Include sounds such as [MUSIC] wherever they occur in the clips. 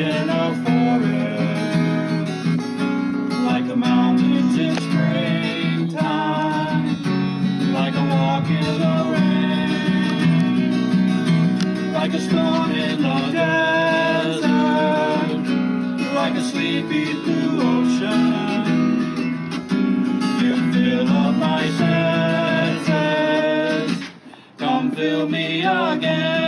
in a forest, like a mountain in springtime, like a walk in the rain, like a stone in the desert, like a sleepy blue ocean. You fill up my senses, come fill me again.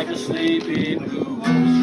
like a sleepy blue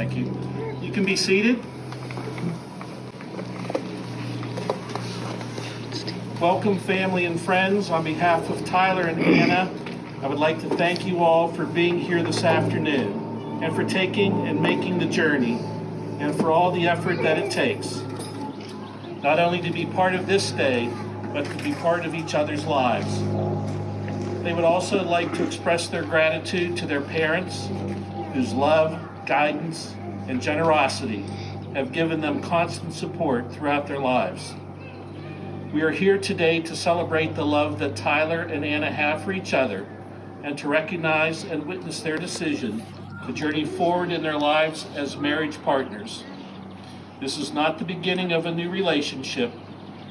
Thank you. You can be seated. Welcome, family and friends. On behalf of Tyler and Anna, I would like to thank you all for being here this afternoon and for taking and making the journey and for all the effort that it takes, not only to be part of this day, but to be part of each other's lives. They would also like to express their gratitude to their parents, whose love, guidance, and generosity have given them constant support throughout their lives. We are here today to celebrate the love that Tyler and Anna have for each other and to recognize and witness their decision to journey forward in their lives as marriage partners. This is not the beginning of a new relationship,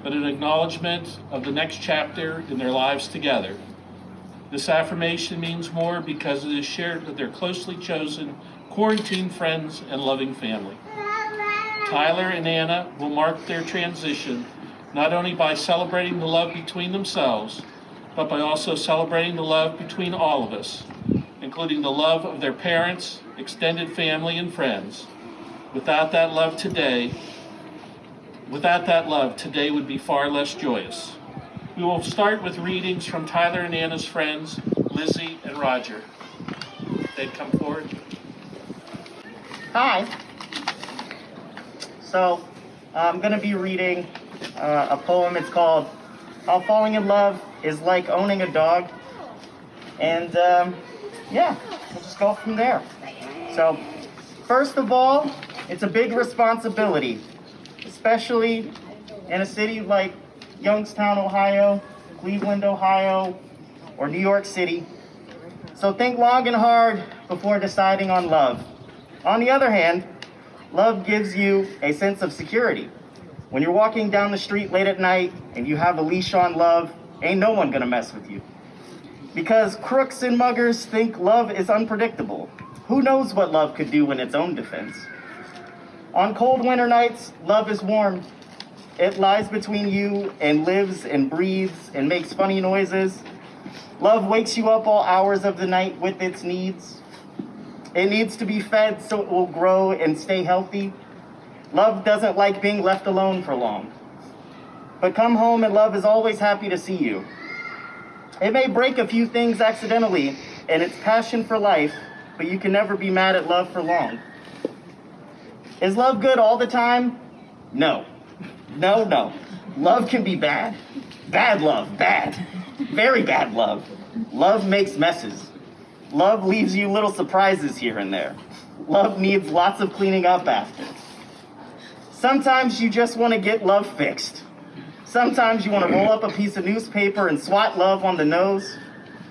but an acknowledgement of the next chapter in their lives together. This affirmation means more because it is shared with their closely chosen quarantine friends and loving family. Tyler and Anna will mark their transition not only by celebrating the love between themselves, but by also celebrating the love between all of us, including the love of their parents, extended family, and friends. Without that love today, without that love, today would be far less joyous. We will start with readings from Tyler and Anna's friends, Lizzie and Roger. They'd come forward. Hi. So, I'm going to be reading uh, a poem. It's called How Falling in Love is Like Owning a Dog. And um, yeah, we'll just go from there. So, first of all, it's a big responsibility, especially in a city like Youngstown, Ohio, Cleveland, Ohio, or New York City. So think long and hard before deciding on love. On the other hand, love gives you a sense of security. When you're walking down the street late at night and you have a leash on love, ain't no one gonna mess with you. Because crooks and muggers think love is unpredictable. Who knows what love could do in its own defense? On cold winter nights, love is warm. It lies between you and lives and breathes and makes funny noises. Love wakes you up all hours of the night with its needs. It needs to be fed so it will grow and stay healthy. Love doesn't like being left alone for long. But come home and love is always happy to see you. It may break a few things accidentally and its passion for life, but you can never be mad at love for long. Is love good all the time? No. [LAUGHS] No, no. Love can be bad. Bad love, bad. Very bad love. Love makes messes. Love leaves you little surprises here and there. Love needs lots of cleaning up after. Sometimes you just want to get love fixed. Sometimes you want to roll up a piece of newspaper and swat love on the nose.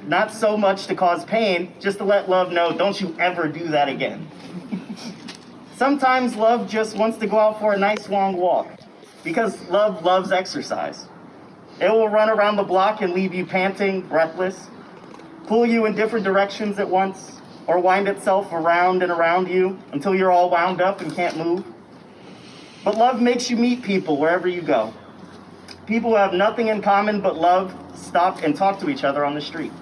Not so much to cause pain, just to let love know, don't you ever do that again. Sometimes love just wants to go out for a nice long walk because love loves exercise. It will run around the block and leave you panting, breathless, pull you in different directions at once, or wind itself around and around you until you're all wound up and can't move. But love makes you meet people wherever you go. People who have nothing in common but love stop and talk to each other on the street.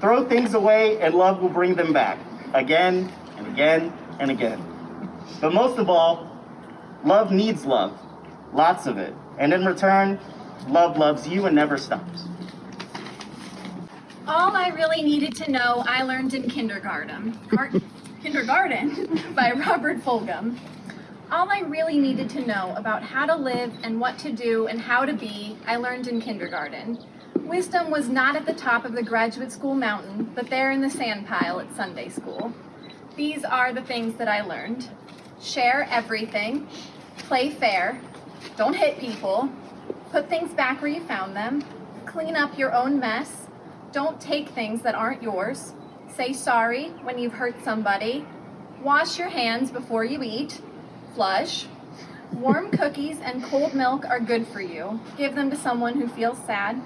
Throw things away and love will bring them back again and again and again. But most of all, love needs love, lots of it. And in return, love loves you and never stops. All I really needed to know, I learned in kindergarten. [LAUGHS] Kindergarten [LAUGHS] by Robert Fulghum. All I really needed to know about how to live and what to do and how to be, I learned in kindergarten. Wisdom was not at the top of the graduate school mountain, but there in the sand pile at Sunday school. These are the things that I learned share everything, play fair, don't hit people, put things back where you found them, clean up your own mess, don't take things that aren't yours, say sorry when you've hurt somebody, wash your hands before you eat, flush. Warm [LAUGHS] cookies and cold milk are good for you. Give them to someone who feels sad.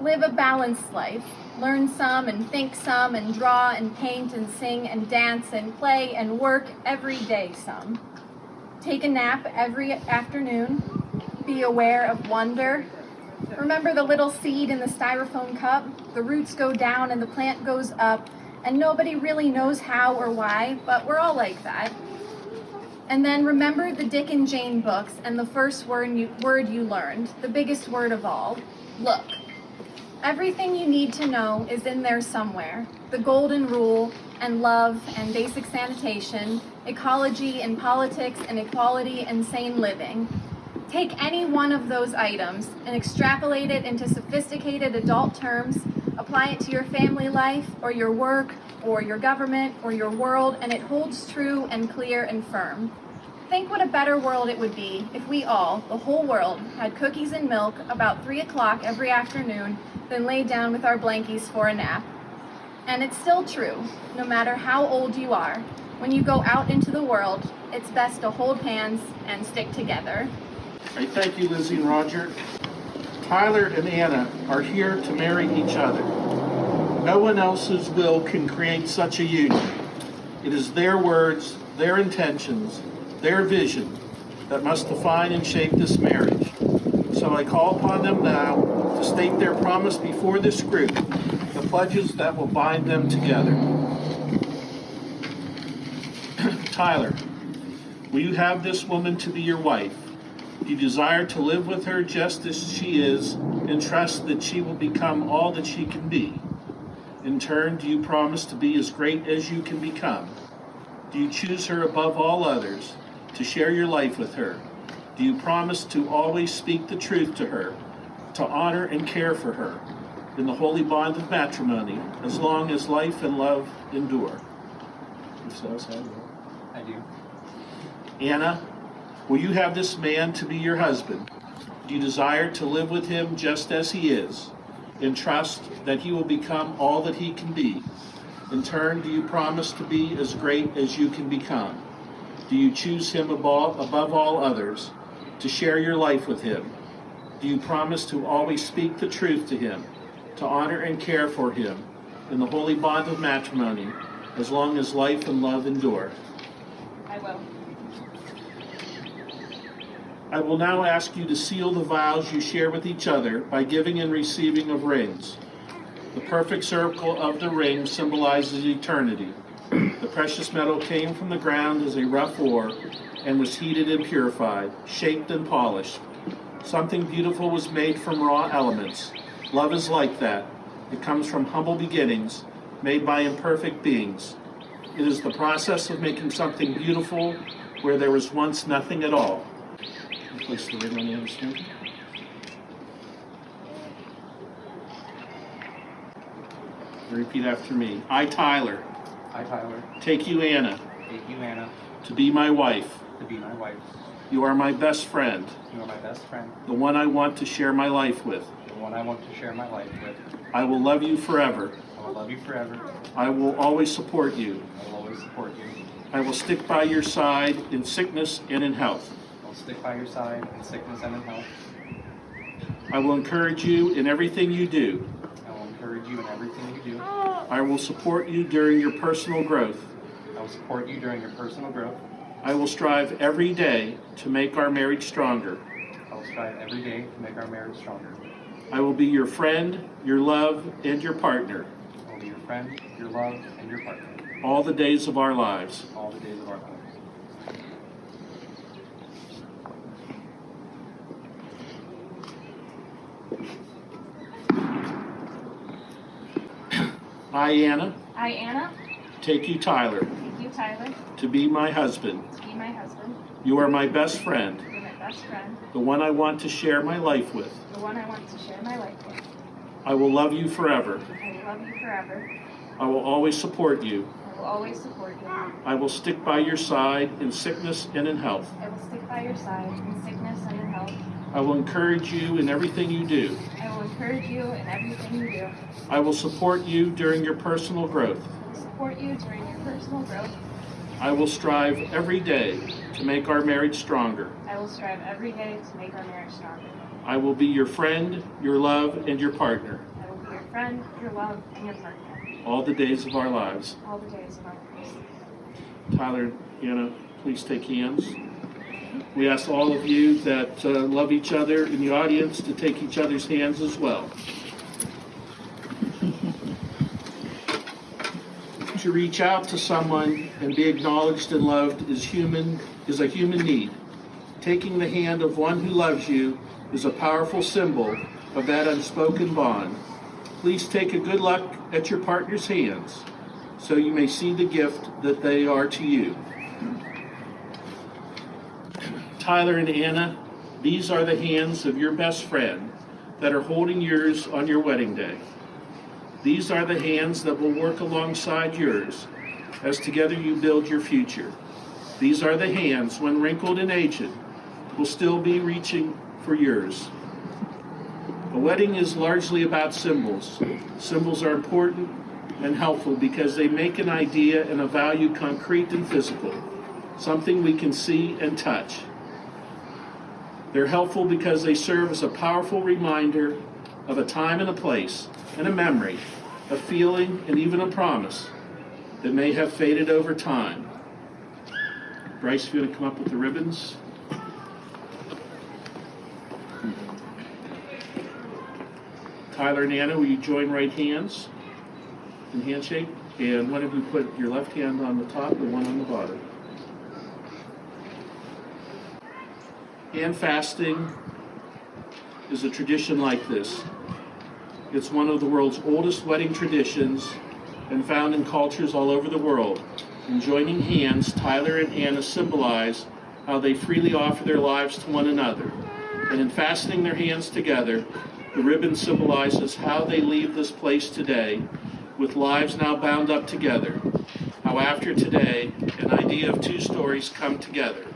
Live a balanced life. Learn some and think some and draw and paint and sing and dance and play and work every day some. Take a nap every afternoon. Be aware of wonder. Remember the little seed in the styrofoam cup? The roots go down and the plant goes up, and nobody really knows how or why, but we're all like that. And then remember the Dick and Jane books and the first word you, word you learned, the biggest word of all look. Everything you need to know is in there somewhere the golden rule, and love, and basic sanitation, ecology and politics, and equality and sane living. Take any one of those items and extrapolate it into sophisticated adult terms, apply it to your family life, or your work, or your government, or your world, and it holds true and clear and firm. Think what a better world it would be if we all, the whole world, had cookies and milk about 3 o'clock every afternoon, then lay down with our blankies for a nap. And it's still true, no matter how old you are. When you go out into the world, it's best to hold hands and stick together. I thank you, Lizzie and Roger. Tyler and Anna are here to marry each other. No one else's will can create such a union. It is their words, their intentions, their vision that must define and shape this marriage. So I call upon them now to state their promise before this group, the pledges that will bind them together. [CLEARS THROAT] Tyler, will you have this woman to be your wife? Do you desire to live with her just as she is and trust that she will become all that she can be? In turn, do you promise to be as great as you can become? Do you choose her above all others, to share your life with her? Do you promise to always speak the truth to her, to honor and care for her in the holy bond of matrimony, as long as life and love endure? If so, say I will. I do. Anna, will you have this man to be your husband? Do you desire to live with him just as he is, and trust that he will become all that he can be? In turn, do you promise to be as great as you can become? Do you choose him above, above all others, to share your life with him? Do you promise to always speak the truth to him, to honor and care for him in the holy bond of matrimony, as long as life and love endure? I will. I will now ask you to seal the vows you share with each other by giving and receiving of rings. The perfect circle of the ring symbolizes eternity. The precious metal came from the ground as a rough ore and was heated and purified, shaped and polished. Something beautiful was made from raw elements. Love is like that. It comes from humble beginnings, made by imperfect beings. It is the process of making something beautiful where there was once nothing at all. Place the ring on the other side. Repeat after me. I, Tyler, I, Tyler, take you, Anna, take you, Anna, to be my wife. to be my wife. You are my best friend, You are my best friend, the one I want to share my life with. the one I want to share my life with. I will love you forever. I will love you forever. I will always support you. I will always support you. I will stick by your side in sickness and in health. I will stick by your side in sickness and in health. I will encourage you in everything you do. I will encourage you in everything you do. Ah. I will support you during your personal growth. I will support you during your personal growth. I will strive every day to make our marriage stronger. I will strive every day to make our marriage stronger. I will be your friend, your love, and your partner I will be your friend, your love, and your partner all the days of our lives. all the days of our lives. I, Anna, I, Anna, take you, Tyler, take you, Tyler, to be my husband. to be my husband. You are my best friend, You're my best friend, the one I want to share my life with. the one I want to share my life with. I will love you forever. I will love you forever. I will always support you. I will always support you. I will stick by your side in sickness and in health. I will stick by your side in sickness and in health. I will encourage you in everything you do. I will encourage you in everything you do. I will support you during your personal growth. I will support you during your personal growth. I will strive every day to make our marriage stronger. I will strive every day to make our marriage stronger. I will be your friend, your love, and your partner I will be your friend, your love, and your partner all the days of our lives. all the days of our lives. Tyler, Anna, please take hands. We ask all of you that uh, love each other in the audience to take each other's hands as well. to reach out to someone and be acknowledged and loved is human is a human need. Taking the hand of one who loves you is a powerful symbol of that unspoken bond. Please take a good look at your partner's hands so you may see the gift that they are to you. Tyler and Anna, these are the hands of your best friend that are holding yours on your wedding day. These are the hands that will work alongside yours as together you build your future. These are the hands, when wrinkled and aged, will still be reaching for yours. A wedding is largely about symbols. Symbols are important and helpful because they make an idea and a value concrete and physical, something we can see and touch. They're helpful because they serve as a powerful reminder of a time and a place and a memory, a feeling, and even a promise that may have faded over time. Bryce, if you want to come up with the ribbons. Tyler and Anna, will you join right hands and handshake? And one of you put your left hand on the top and one on the bottom. Hand fasting is a tradition like this. It's one of the world's oldest wedding traditions and found in cultures all over the world. In joining hands, Tyler and Anna symbolize how they freely offer their lives to one another. And in fastening their hands together, the ribbon symbolizes how they leave this place today with lives now bound up together. How after today, an idea of two stories come together.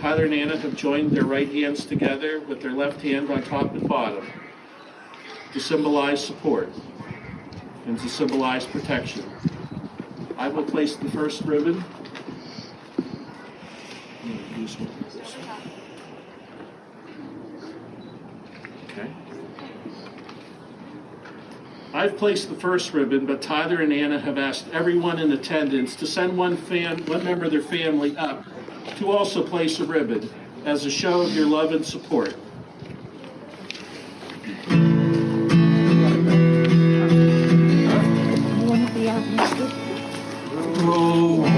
Tyler and Anna have joined their right hands together with their left hand on top and bottom to symbolize support and to symbolize protection. I will place the first ribbon. Okay. I've placed the first ribbon, but Tyler and Anna have asked everyone in attendance to send one fan, one member of their family up to also place a ribbon as a show of your love and support. Roll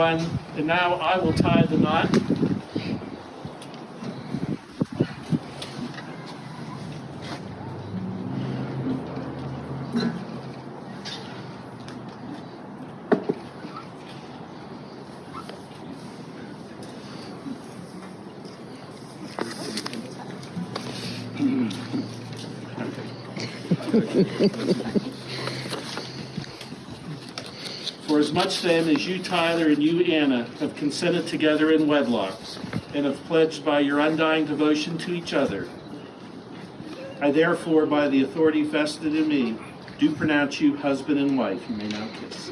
everyone, and now I will tie the knot. [LAUGHS] As much then as you, Tyler, and you, Anna, have consented together in wedlock, and have pledged by your undying devotion to each other, I therefore, by the authority vested in me, do pronounce you husband and wife. You may now kiss.